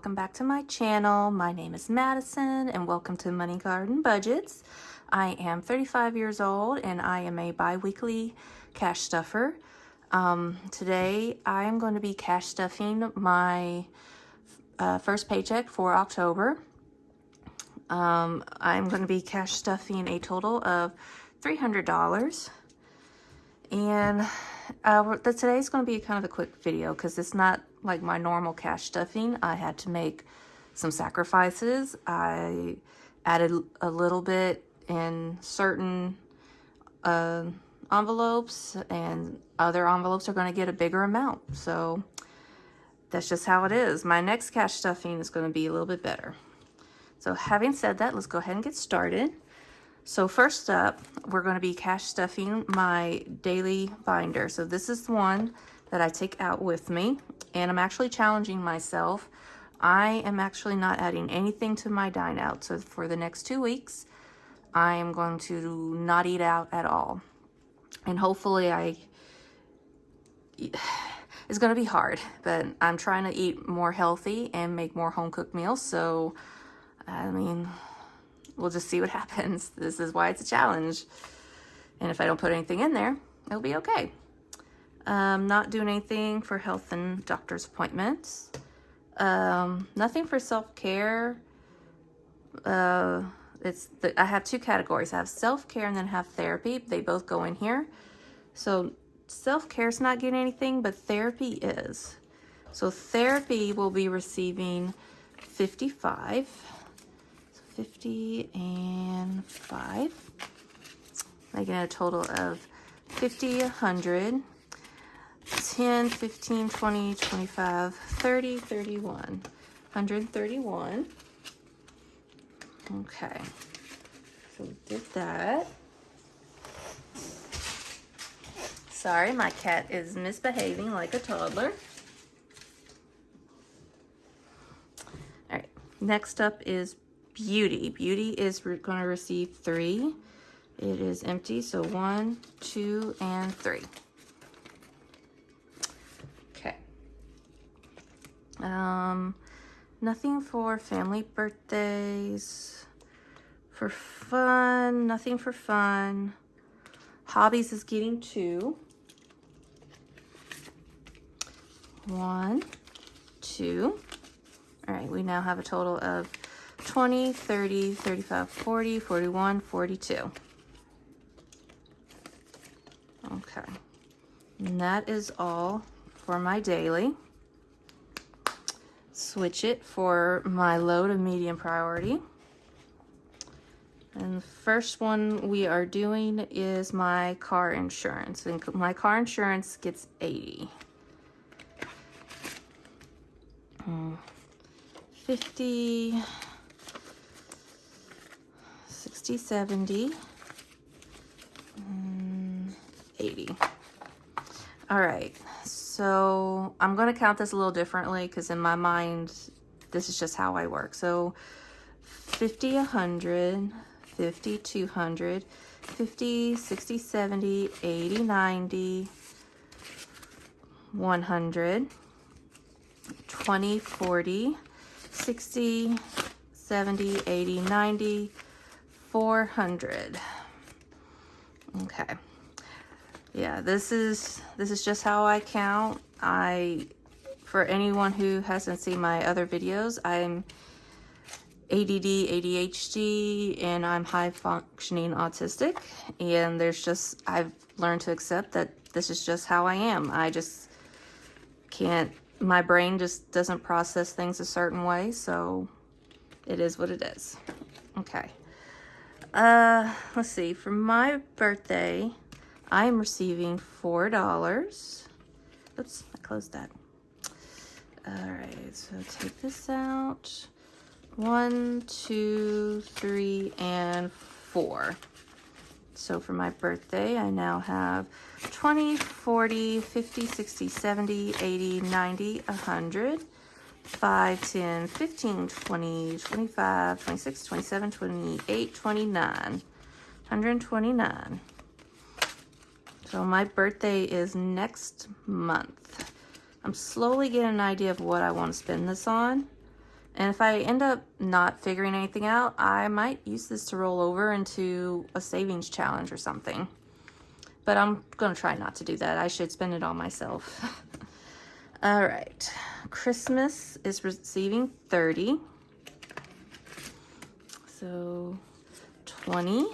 welcome back to my channel. My name is Madison and welcome to Money Garden Budgets. I am 35 years old and I am a bi-weekly cash stuffer. Um, today I am going to be cash stuffing my uh, first paycheck for October. Um, I'm going to be cash stuffing a total of $300 and uh, today's going to be kind of a quick video because it's not like my normal cash stuffing. I had to make some sacrifices. I added a little bit in certain uh, envelopes and other envelopes are going to get a bigger amount. So that's just how it is. My next cash stuffing is going to be a little bit better. So having said that, let's go ahead and get started. So first up, we're going to be cash stuffing my daily binder. So this is one that I take out with me and I'm actually challenging myself. I am actually not adding anything to my dine out. So for the next two weeks, I am going to not eat out at all. And hopefully I, it's going to be hard, but I'm trying to eat more healthy and make more home cooked meals. So, I mean, we'll just see what happens. This is why it's a challenge. And if I don't put anything in there, it'll be okay. Um, not doing anything for health and doctor's appointments. Um, nothing for self-care. Uh, it's the, I have two categories. I have self-care and then have therapy. They both go in here. So self-care is not getting anything, but therapy is. So therapy will be receiving 55 50 and 5, making a total of 50, 100, 10, 15, 20, 25, 30, 31, 131. Okay, so we did that. Sorry, my cat is misbehaving like a toddler. All right, next up is Beauty. Beauty is going to receive three. It is empty, so one, two, and three. Okay. Um, nothing for family birthdays. For fun, nothing for fun. Hobbies is getting two. One, two. All right, we now have a total of 20, 30, 35, 40, 41, 42. Okay. And that is all for my daily. Switch it for my low to medium priority. And the first one we are doing is my car insurance. And my car insurance gets 80. Hmm. 50 60, 70, mm, 80. All right, so I'm going to count this a little differently because in my mind, this is just how I work. So 50, 100, 50, 200, 50, 60, 70, 80, 90, 100, 20, 40, 60, 70, 80, 90, 400. Okay. Yeah, this is this is just how I count. I for anyone who hasn't seen my other videos, I'm ADD, ADHD, and I'm high functioning autistic. And there's just, I've learned to accept that this is just how I am. I just can't, my brain just doesn't process things a certain way. So it is what it is. Okay. Uh, let's see. For my birthday, I am receiving $4. Oops, I closed that. All right, so take this out. One, two, three, and four. So for my birthday, I now have 20, 40, 50, 60, 70, 80, 90, 100. 5, 10, 15, 20, 25, 26, 27, 28, 29. 129. So my birthday is next month. I'm slowly getting an idea of what I want to spend this on. And if I end up not figuring anything out, I might use this to roll over into a savings challenge or something. But I'm going to try not to do that. I should spend it all myself. all right. Christmas is receiving 30. So 20.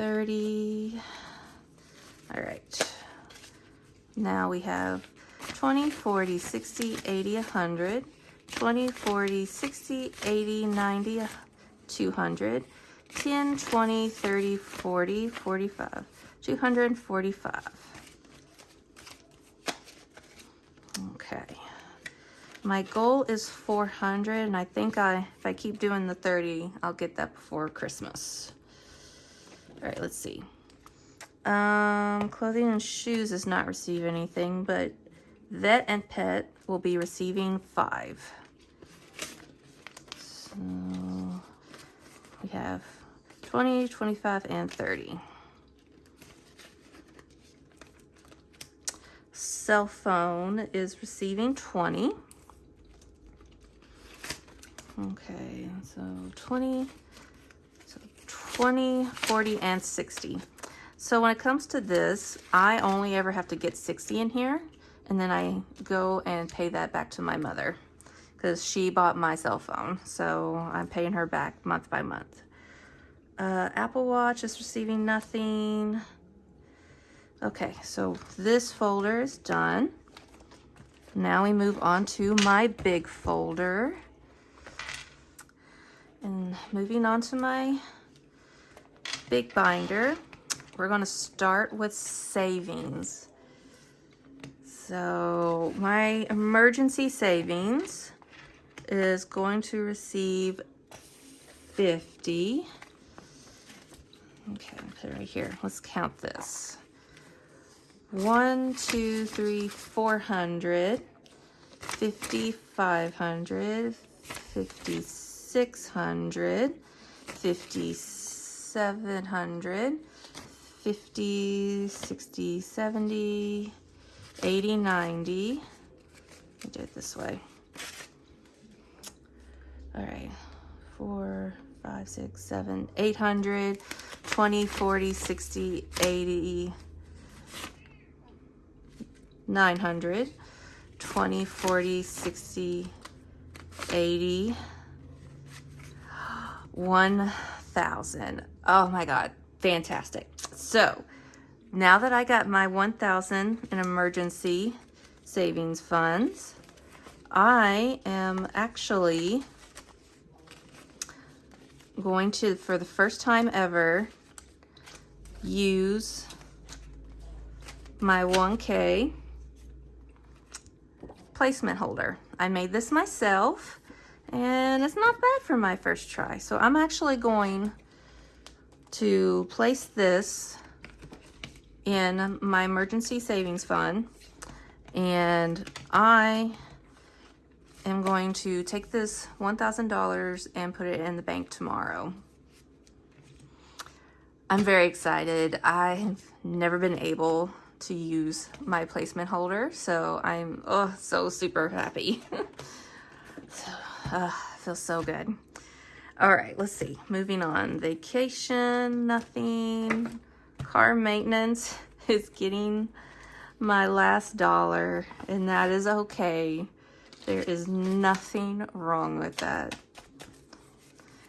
30. All right. Now we have 20, 40, 60, 80, 100, 20, 40, 60, 80, 90, 200, 10, 20, 30, 40, 45, 245. Okay. My goal is 400, and I think I, if I keep doing the 30, I'll get that before Christmas. All right, let's see. Um, clothing and shoes does not receive anything, but vet and pet will be receiving five. So we have 20, 25, and 30. Cell phone is receiving 20. Okay, so 20, so 20, 40, and 60. So when it comes to this, I only ever have to get 60 in here, and then I go and pay that back to my mother because she bought my cell phone. So I'm paying her back month by month. Uh, Apple Watch is receiving nothing. Okay, so this folder is done. Now we move on to my big folder. And moving on to my big binder. We're going to start with savings. So my emergency savings is going to receive 50. Okay, put it right here. Let's count this. One, two, three, four hundred, fifty, five hundred, fifty, six hundred, fifty, 700, 50, 60, 70, 80, 90. I it this way. All right, four, five, six, seven, 800, 20, 40, 60, 80, 900, 20, 40, 60, 80, 1, 1,000. Oh my God, fantastic. So now that I got my 1,000 in emergency savings funds, I am actually going to, for the first time ever, use my 1K placement holder. I made this myself and it's not bad for my first try. So I'm actually going to place this in my emergency savings fund and I am going to take this $1,000 and put it in the bank tomorrow. I'm very excited. I've never been able to use my placement holder, so I'm oh so super happy. so, uh, feels so good. All right, let's see. Moving on. Vacation, nothing. Car maintenance is getting my last dollar, and that is okay. There is nothing wrong with that.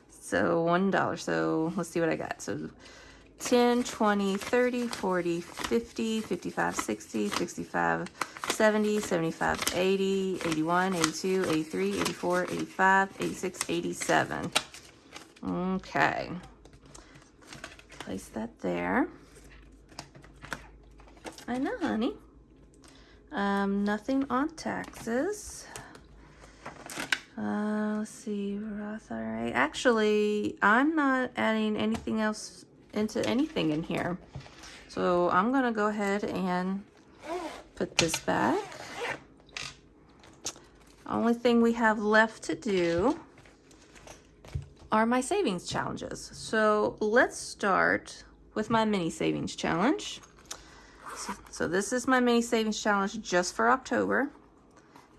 So $1. So let's see what I got. So 10, 20, 30, 40, 50, 55, 60, 65, 70, 75, 80, 81, 82, 83, 84, 85, 86, 87. Okay. Place that there. I know, honey. Um, nothing on taxes. Uh, let's see, Roth IRA. Actually, I'm not adding anything else into anything in here. So I'm going to go ahead and put this back. Only thing we have left to do are my savings challenges. So let's start with my mini savings challenge. So, so this is my mini savings challenge just for October.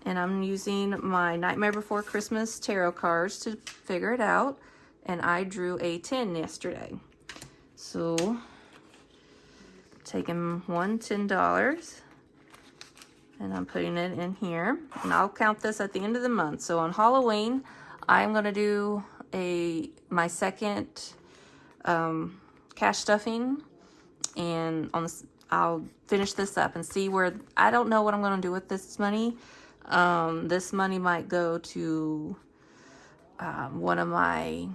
and I'm using my Nightmare Before Christmas tarot cards to figure it out. And I drew a 10 yesterday. So, taking one $10 and I'm putting it in here. And I'll count this at the end of the month. So on Halloween, I'm going to do a my second um, cash stuffing and on this, I'll finish this up and see where I don't know what I'm going to do with this money um, this money might go to um, one of my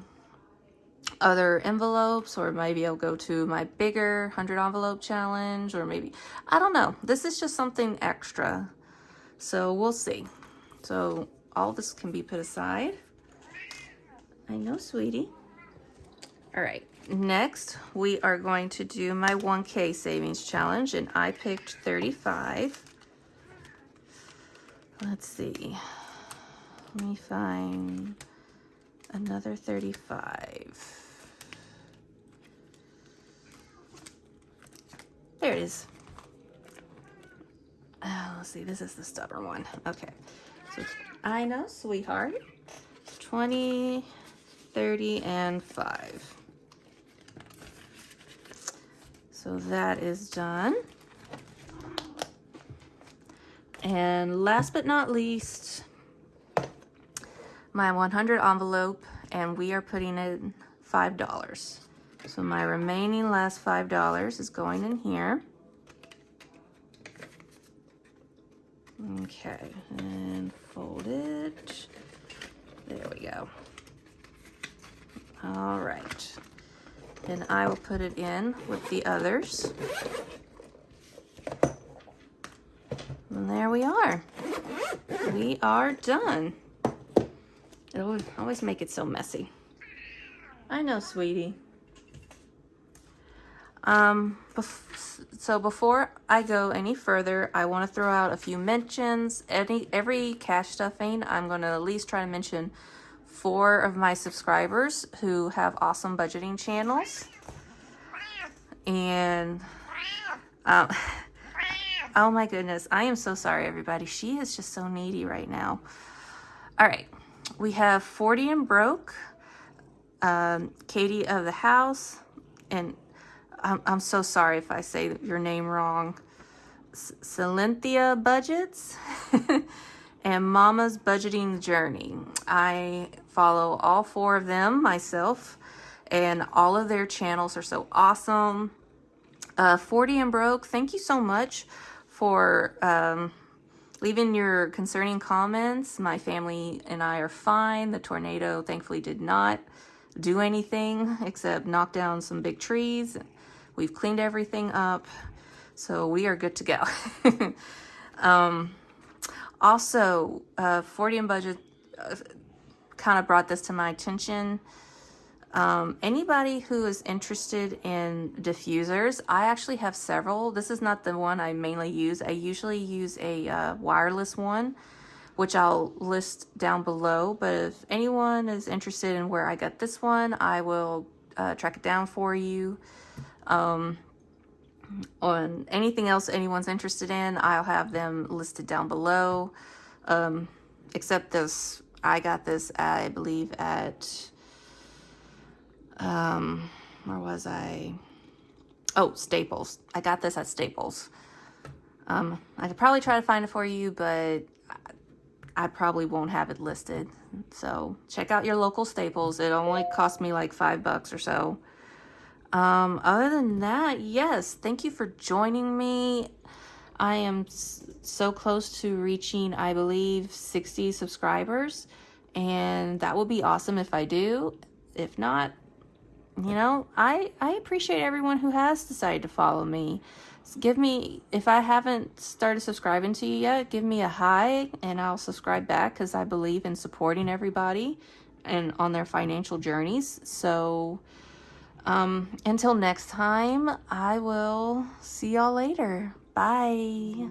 other envelopes or maybe I'll go to my bigger 100 envelope challenge or maybe, I don't know. This is just something extra. So we'll see. So all this can be put aside. I know, sweetie. All right, next we are going to do my 1K savings challenge and I picked 35. Let's see. Let me find another 35. There it is. Oh, let's see, this is the stubborn one. Okay. So I know, sweetheart. 20, 30, and 5. So that is done. And last but not least, my 100 envelope, and we are putting in $5. So my remaining last $5 is going in here. Okay, and fold it. There we go. All right. And I will put it in with the others. And there we are. We are done. It'll always make it so messy. I know, sweetie. Um, bef so before I go any further, I want to throw out a few mentions. Any Every cash stuffing, I'm going to at least try to mention four of my subscribers who have awesome budgeting channels. And um, Oh my goodness. I am so sorry, everybody. She is just so needy right now. All right. We have 40 and Broke, um, Katie of the House, and I'm, I'm so sorry if I say your name wrong. Cynthia Budgets and Mama's Budgeting Journey. I follow all four of them myself, and all of their channels are so awesome. Uh, 40 and Broke, thank you so much for um, leaving your concerning comments. My family and I are fine. The tornado thankfully did not do anything except knock down some big trees. We've cleaned everything up, so we are good to go. um, also, uh, 40 and budget uh, kind of brought this to my attention. Um, anybody who is interested in diffusers, I actually have several. This is not the one I mainly use. I usually use a uh, wireless one, which I'll list down below. But if anyone is interested in where I got this one, I will uh, track it down for you. Um, on anything else anyone's interested in, I'll have them listed down below. Um, except this, I got this, I believe, at um, where was I? Oh, Staples. I got this at Staples. Um, I could probably try to find it for you, but I probably won't have it listed. So check out your local Staples. It only cost me like five bucks or so. Um, other than that, yes, thank you for joining me. I am so close to reaching, I believe, 60 subscribers, and that would be awesome if I do. If not, you know, I, I appreciate everyone who has decided to follow me. Give me, if I haven't started subscribing to you yet, give me a hi and I'll subscribe back because I believe in supporting everybody and on their financial journeys. So, um, until next time, I will see y'all later. Bye.